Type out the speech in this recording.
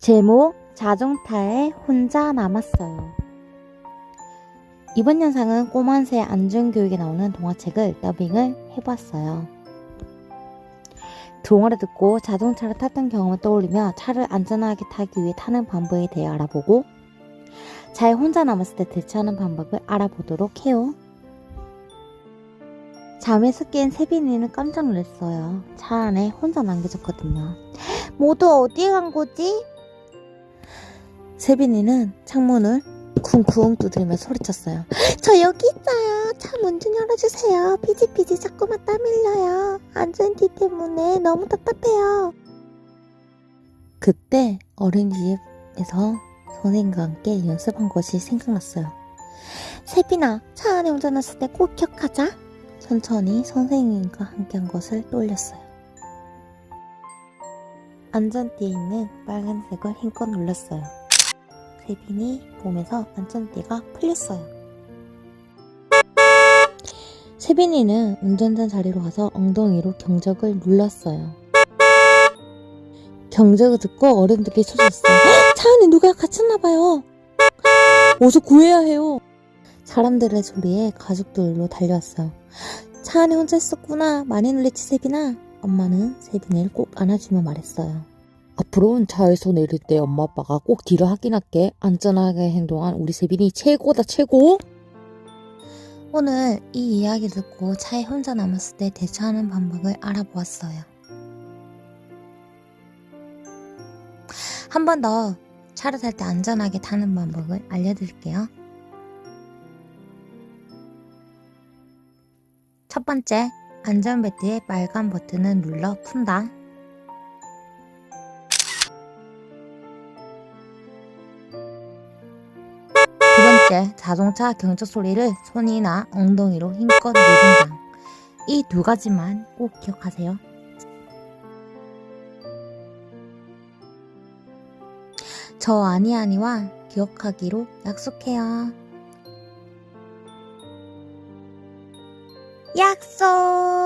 제목 자동차에 혼자 남았어요. 이번 영상은 꼬만새 안전교육에 나오는 동화책을 더빙을 해봤어요. 동화를 듣고 자동차를 탔던 경험을 떠올리며 차를 안전하게 타기 위해 타는 방법에 대해 알아보고 잘 혼자 남았을 때 대처하는 방법을 알아보도록 해요. 잠에서 깬 세빈이는 깜짝 놀랐어요. 차 안에 혼자 남겨졌거든요. 모두 어디에 간 거지? 세빈이는 창문을 쿵쿵 두드리며 소리쳤어요. 저 여기 있어요. 차 문 좀 열어주세요. 피지피지 자꾸만 땀 흘려요. 안전띠 때문에 너무 답답해요. 그때 어린이집에서 선생님과 함께 연습한 것이 생각났어요. 세빈아, 차 안에 운전했을 때 꼭 기억하자. 천천히 선생님과 함께한 것을 떠올렸어요. 안전띠에 있는 빨간색을 힘껏 눌렀어요. 세빈이 보면서 안전띠가 풀렸어요. 세빈이는 운전자 자리로 가서 엉덩이로 경적을 눌렀어요. 경적을 듣고 어른들이 쳐졌어요. "헉! 차 안에 누가 갇혔나봐요. 어서 구해야 해요. 사람들의 소리에 가족들로 달려왔어요. 차 안에 혼자 있었구나. 많이 놀랬지 세빈아. 엄마는 세빈이를 꼭 안아주며 말했어요. 앞으로는 차에서 내릴 때 엄마 아빠가 꼭 뒤를 확인할게. 안전하게 행동한 우리 세빈이 최고다 최고. 오늘 이 이야기 듣고 차에 혼자 남았을 때 대처하는 방법을 알아보았어요. 한 번 더 차를 탈 때 안전하게 타는 방법을 알려드릴게요. 첫 번째, 안전벨트의 빨간 버튼을 눌러 푼다. 두 번째, 자동차 경적 소리를 손이나 엉덩이로 힘껏 누른다. 이 두 가지만 꼭 기억하세요. 저 아니아니와 기억하기로 약속해요. 약속!